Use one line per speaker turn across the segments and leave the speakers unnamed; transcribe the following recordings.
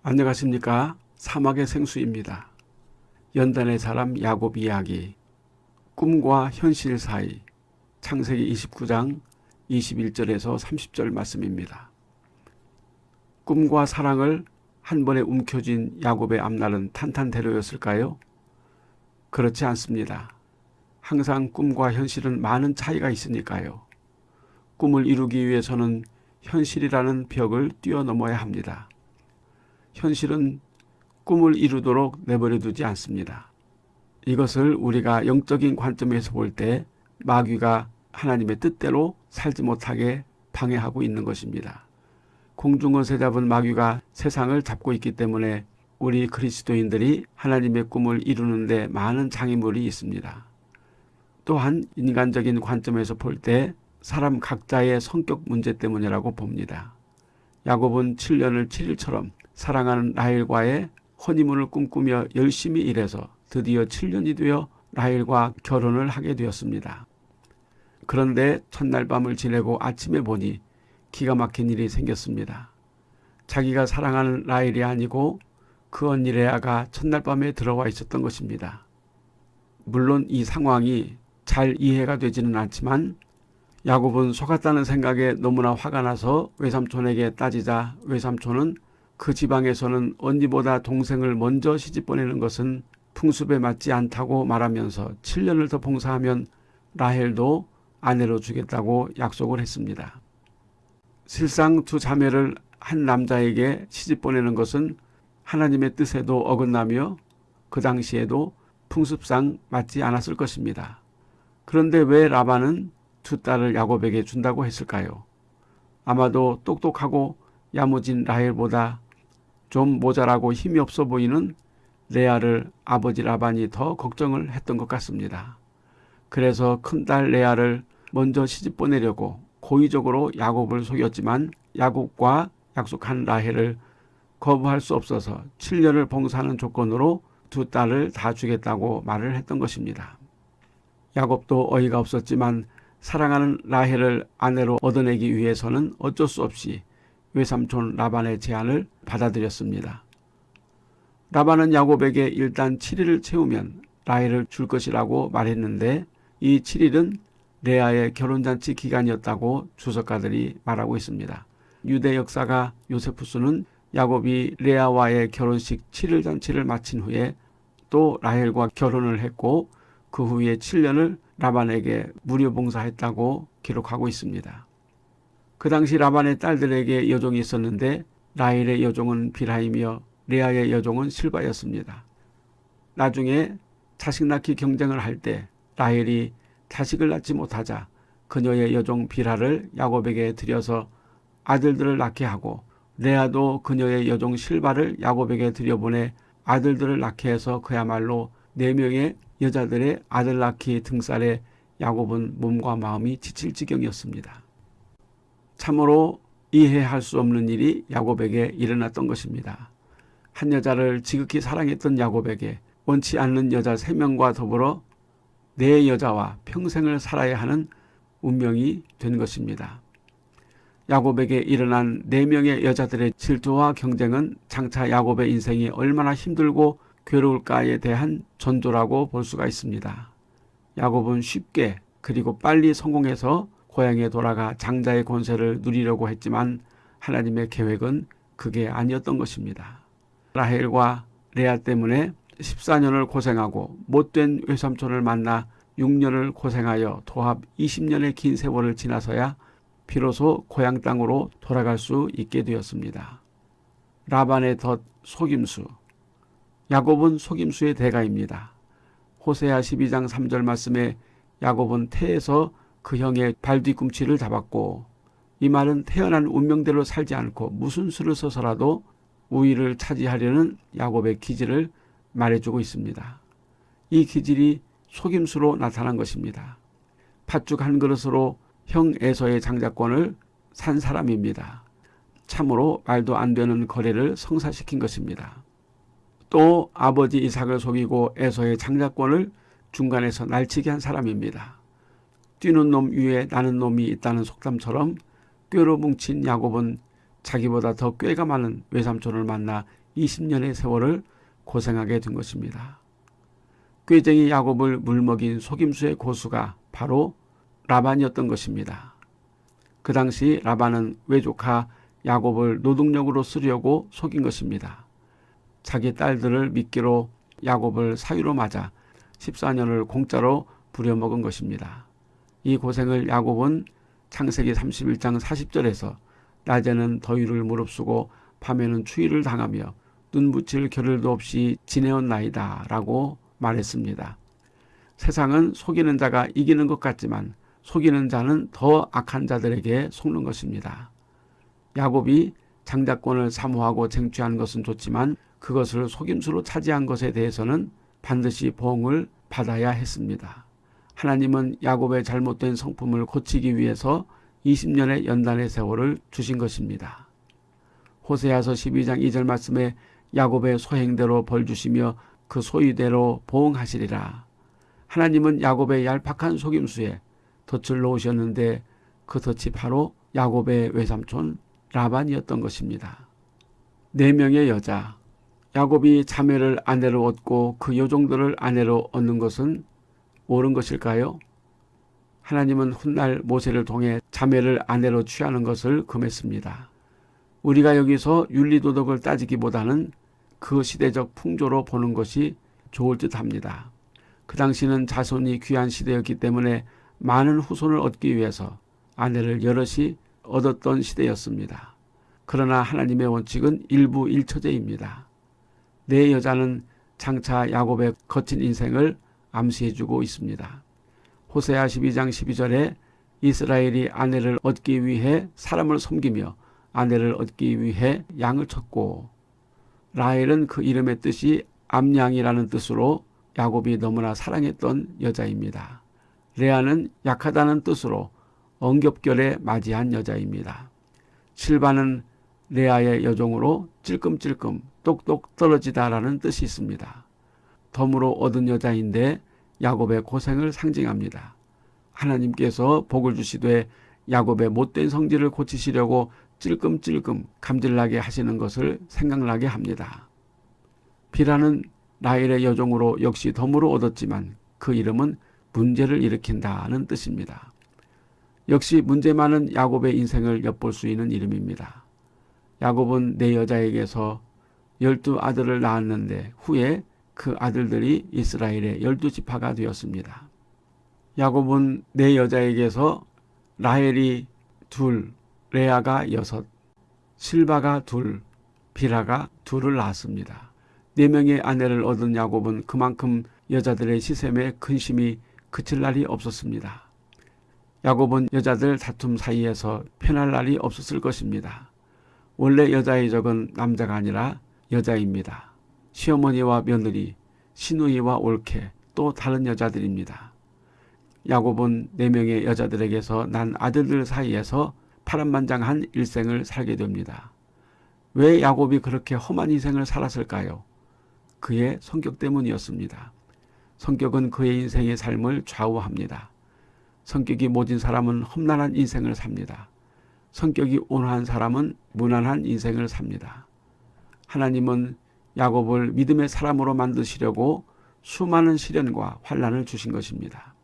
안녕하십니까 사막의 생수입니다. 연단의 사람 야곱 이야기 꿈과 현실 사이 창세기 29장 21절에서 30절 말씀입니다. 꿈과 사랑을 한 번에 움켜쥔 야곱의 앞날은 탄탄대로였을까요? 그렇지 않습니다. 항상 꿈과 현실은 많은 차이가 있으니까요. 꿈을 이루기 위해서는 현실이라는 벽을 뛰어넘어야 합니다. 현실은 꿈을 이루도록 내버려 두지 않습니다. 이것을 우리가 영적인 관점에서 볼 때 마귀가 하나님의 뜻대로 살지 못하게 방해하고 있는 것입니다. 공중것에 잡은 마귀가 세상을 잡고 있기 때문에 우리 그리스도인들이 하나님의 꿈을 이루는데 많은 장애물이 있습니다. 또한 인간적인 관점에서 볼 때 사람 각자의 성격 문제 때문이라고 봅니다. 야곱은 7년을 7일처럼 사랑하는 라헬과의 허니문을 꿈꾸며 열심히 일해서 드디어 7년이 되어 라헬과 결혼을 하게 되었습니다. 그런데 첫날 밤을 지내고 아침에 보니 기가 막힌 일이 생겼습니다. 자기가 사랑하는 라헬이 아니고 그 언니 레아가 첫날 밤에 들어와 있었던 것입니다. 물론 이 상황이 잘 이해가 되지는 않지만 야곱은 속았다는 생각에 너무나 화가 나서 외삼촌에게 따지자 외삼촌은 그 지방에서는 언니보다 동생을 먼저 시집 보내는 것은 풍습에 맞지 않다고 말하면서 7년을 더 봉사하면 라헬도 아내로 주겠다고 약속을 했습니다. 실상 두 자매를 한 남자에게 시집 보내는 것은 하나님의 뜻에도 어긋나며 그 당시에도 풍습상 맞지 않았을 것입니다. 그런데 왜 라반은 두 딸을 야곱에게 준다고 했을까요? 아마도 똑똑하고 야무진 라헬보다 좀 모자라고 힘이 없어 보이는 레아를 아버지 라반이 더 걱정을 했던 것 같습니다. 그래서 큰딸 레아를 먼저 시집 보내려고 고의적으로 야곱을 속였지만 야곱과 약속한 라헬을 거부할 수 없어서 7년을 봉사하는 조건으로 두 딸을 다 주겠다고 말을 했던 것입니다. 야곱도 어이가 없었지만 사랑하는 라헬을 아내로 얻어내기 위해서는 어쩔 수 없이 외삼촌 라반의 제안을 받아들였습니다. 라반은 야곱에게 일단 7일을 채우면 라헬을 줄 것이라고 말했는데 이 7일은 레아의 결혼잔치 기간이었다고 주석가들이 말하고 있습니다. 유대 역사가 요세푸스는 야곱이 레아와의 결혼식 7일 잔치를 마친 후에 또 라헬과 결혼을 했고 그 후에 7년을 라반에게 무료 봉사했다고 기록하고 있습니다. 그 당시 라반의 딸들에게 여종이 있었는데 라헬의 여종은 비라이며 레아의 여종은 실바였습니다. 나중에 자식 낳기 경쟁을 할 때 라헬이 자식을 낳지 못하자 그녀의 여종 비라를 야곱에게 들여서 아들들을 낳게 하고 레아도 그녀의 여종 실바를 야곱에게 들여보내 아들들을 낳게 해서 그야말로 네 명의 여자들의 아들 낳기 등살에 야곱은 몸과 마음이 지칠 지경이었습니다. 참으로 이해할 수 없는 일이 야곱에게 일어났던 것입니다. 한 여자를 지극히 사랑했던 야곱에게 원치 않는 여자 세명과 더불어 네 여자와 평생을 살아야 하는 운명이 된 것입니다. 야곱에게 일어난 네 명의 여자들의 질투와 경쟁은 장차 야곱의 인생이 얼마나 힘들고 괴로울까에 대한 전조라고 볼 수가 있습니다. 야곱은 쉽게 그리고 빨리 성공해서 고향에 돌아가 장자의 권세를 누리려고 했지만 하나님의 계획은 그게 아니었던 것입니다. 라헬과 레아 때문에 14년을 고생하고 못된 외삼촌을 만나 6년을 고생하여 도합 20년의 긴 세월을 지나서야 비로소 고향 땅으로 돌아갈 수 있게 되었습니다. 라반의 덫 속임수 야곱은 속임수의 대가입니다. 호세아 12장 3절 말씀에 야곱은 태에서 그 형의 발 뒤꿈치를 잡았고 이 말은 태어난 운명대로 살지 않고 무슨 수를 써서라도 우위를 차지하려는 야곱의 기질을 말해주고 있습니다. 이 기질이 속임수로 나타난 것입니다. 팥죽 한 그릇으로 형 에서의 장자권을 산 사람입니다. 참으로 말도 안 되는 거래를 성사시킨 것입니다. 또 아버지 이삭을 속이고 에서의 장자권을 중간에서 날치게 한 사람입니다. 뛰는 놈 위에 나는 놈이 있다는 속담처럼 꾀로 뭉친 야곱은 자기보다 더 꾀가 많은 외삼촌을 만나 20년의 세월을 고생하게 된 것입니다. 꾀쟁이 야곱을 물먹인 속임수의 고수가 바로 라반이었던 것입니다. 그 당시 라반은 외조카 야곱을 노동력으로 쓰려고 속인 것입니다. 자기 딸들을 미끼로 야곱을 사유로 맞아 14년을 공짜로 부려먹은 것입니다. 이 고생을 야곱은 창세기 31장 40절에서 낮에는 더위를 무릅쓰고 밤에는 추위를 당하며 눈 붙일 겨를도 없이 지내었나이다 라고 말했습니다. 세상은 속이는 자가 이기는 것 같지만 속이는 자는 더 악한 자들에게 속는 것입니다. 야곱이 장자권을 사모하고 쟁취한 것은 좋지만 그것을 속임수로 차지한 것에 대해서는 반드시 보응을 받아야 했습니다. 하나님은 야곱의 잘못된 성품을 고치기 위해서 20년의 연단의 세월을 주신 것입니다. 호세아서 12장 2절 말씀에 야곱의 소행대로 벌 주시며 그 소유대로 보응하시리라. 하나님은 야곱의 얄팍한 속임수에 덫을 놓으셨는데 그 덫이 바로 야곱의 외삼촌 라반이었던 것입니다. 네 명의 여자 야곱이 자매를 아내로 얻고 그 여종들을 아내로 얻는 것은 옳은 것일까요? 하나님은 훗날 모세를 통해 자매를 아내로 취하는 것을 금했습니다. 우리가 여기서 윤리도덕을 따지기보다는 그 시대적 풍조로 보는 것이 좋을 듯 합니다. 그 당시는 자손이 귀한 시대였기 때문에 많은 후손을 얻기 위해서 아내를 여럿이 얻었던 시대였습니다. 그러나 하나님의 원칙은 일부 일처제입니다. 내 여자는 장차 야곱의 거친 인생을 암시해주고 있습니다. 호세아 12장 12절에 이스라엘이 아내를 얻기 위해 사람을 섬기며 아내를 얻기 위해 양을 쳤고 라헬은 그 이름의 뜻이 암양이라는 뜻으로 야곱이 너무나 사랑했던 여자입니다. 레아는 약하다는 뜻으로 엉겹결에 맞이한 여자입니다. 실바는 레아의 여종으로 찔끔찔끔 똑똑 떨어지다라는 뜻이 있습니다. 덤으로 얻은 여자인데 야곱의 고생을 상징합니다. 하나님께서 복을 주시되 야곱의 못된 성질을 고치시려고 찔끔찔끔 감질나게 하시는 것을 생각나게 합니다. 비라는 라헬의 여종으로 역시 덤으로 얻었지만 그 이름은 문제를 일으킨다는 뜻입니다. 역시 문제 많은 야곱의 인생을 엿볼 수 있는 이름입니다. 야곱은 내 여자에게서 열두 아들을 낳았는데 후에 그 아들들이 이스라엘의 열두 지파가 되었습니다. 야곱은 내 여자에게서 라헬이 둘, 레아가 여섯, 실바가 둘, 비라가 둘을 낳았습니다. 네 명의 아내를 얻은 야곱은 그만큼 여자들의 시샘에 근심이 그칠 날이 없었습니다. 야곱은 여자들 다툼 사이에서 편할 날이 없었을 것입니다. 원래 여자의 적은 남자가 아니라 여자입니다. 시어머니와 며느리, 시누이와 올케, 또 다른 여자들입니다. 야곱은 네 명의 여자들에게서 난 아들들 사이에서 파란만장한 일생을 살게 됩니다. 왜 야곱이 그렇게 험한 인생을 살았을까요? 그의 성격 때문이었습니다. 성격은 그의 인생의 삶을 좌우합니다. 성격이 모진 사람은 험난한 인생을 삽니다. 성격이 온화한 사람은 무난한 인생을 삽니다. 하나님은 야곱을 믿음의 사람으로 만드시려고 수많은 시련과 환란을 주신 것입니다.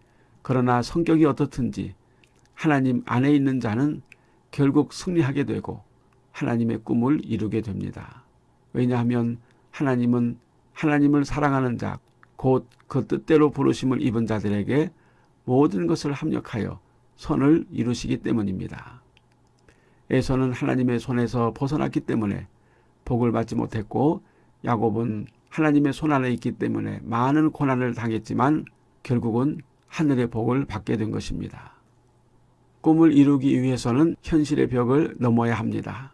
그러나 성격이 어떻든지 하나님 안에 있는 자는 결국 승리하게 되고 하나님의 꿈을 이루게 됩니다. 왜냐하면 하나님은 하나님을 사랑하는 자, 곧 그 뜻대로 부르심을 입은 자들에게 모든 것을 합력하여 선을 이루시기 때문입니다. 에서는 하나님의 손에서 벗어났기 때문에 복을 받지 못했고 야곱은 하나님의 손 안에 있기 때문에 많은 고난을 당했지만 결국은 하늘의 복을 받게 된 것입니다. 꿈을 이루기 위해서는 현실의 벽을 넘어야 합니다.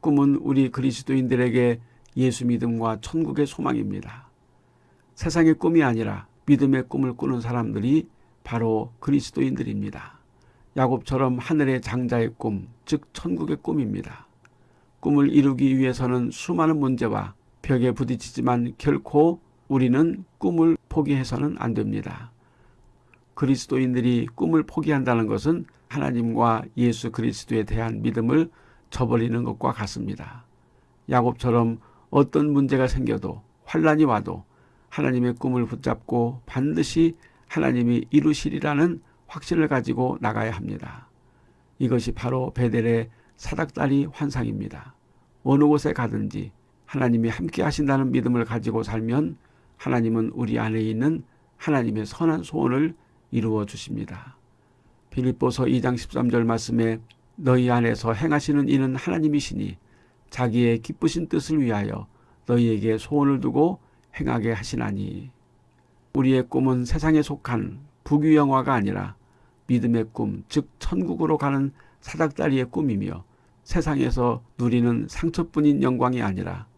꿈은 우리 그리스도인들에게 예수 믿음과 천국의 소망입니다. 세상의 꿈이 아니라 믿음의 꿈을 꾸는 사람들이 바로 그리스도인들입니다. 야곱처럼 하늘의 장자의 꿈, 즉 천국의 꿈입니다. 꿈을 이루기 위해서는 수많은 문제와 벽에 부딪히지만 결코 우리는 꿈을 포기해서는 안 됩니다. 그리스도인들이 꿈을 포기한다는 것은 하나님과 예수 그리스도에 대한 믿음을 저버리는 것과 같습니다. 야곱처럼 어떤 문제가 생겨도 환란이 와도 하나님의 꿈을 붙잡고 반드시 하나님이 이루시리라는 확신을 가지고 나가야 합니다. 이것이 바로 베델의 사닥다리 환상입니다. 어느 곳에 가든지 하나님이 함께 하신다는 믿음을 가지고 살면 하나님은 우리 안에 있는 하나님의 선한 소원을 이루어 주십니다. 빌립보서 2장 13절 말씀에 너희 안에서 행하시는 이는 하나님이시니 자기의 기쁘신 뜻을 위하여 너희에게 소원을 두고 행하게 하시나니 우리의 꿈은 세상에 속한 부귀영화가 아니라 믿음의 꿈, 즉 천국으로 가는 사닥다리의 꿈이며 세상에서 누리는 상처뿐인 영광이 아니라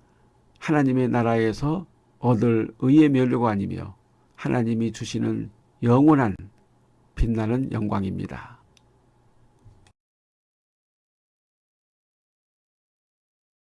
하나님의 나라에서 얻을 의의 면류가 아니며 하나님이 주시는 영원한 빛나는 영광입니다.